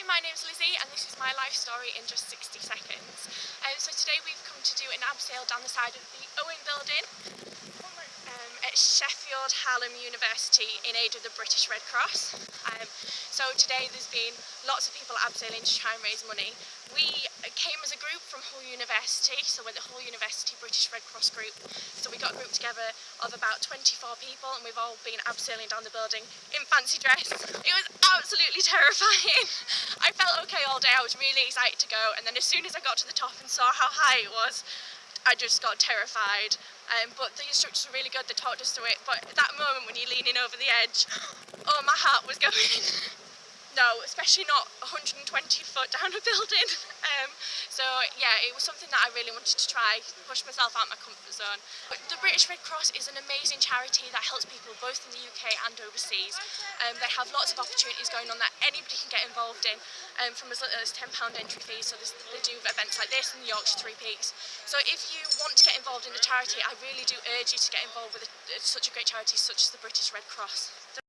Hi, my name's Lizzie and this is my life story in just 60 seconds. Um, so today we've come to do an abseil down the side of the Owen building um, at Sheffield Hallam University in aid of the British Red Cross. Um, so today there's been lots of people abseiling to try and raise money. We came as a group from Hull University, so we're the Hull University British Red Cross group. So we got a group together of about 24 people and we've all been abseiling down the building in fancy dress. It was absolutely terrifying. I felt okay all day, I was really excited to go and then as soon as I got to the top and saw how high it was, I just got terrified. Um, but the instructors were really good, they talked us through it. But at that moment when you're leaning over the edge, oh my heart was going. no, especially not 120 foot down a building. Um, so yeah, it was something that I really wanted to try, push myself out my comfort zone. The British Red Cross is an amazing charity that helps people both in the UK and overseas. Um, they have lots of opportunities going on that anybody can get involved in, um, from as little as £10 entry fees. So they do events like this in the Yorkshire Three Peaks. So if you want to get involved in the charity, I really do urge you to get involved with a, such a great charity such as the British Red Cross.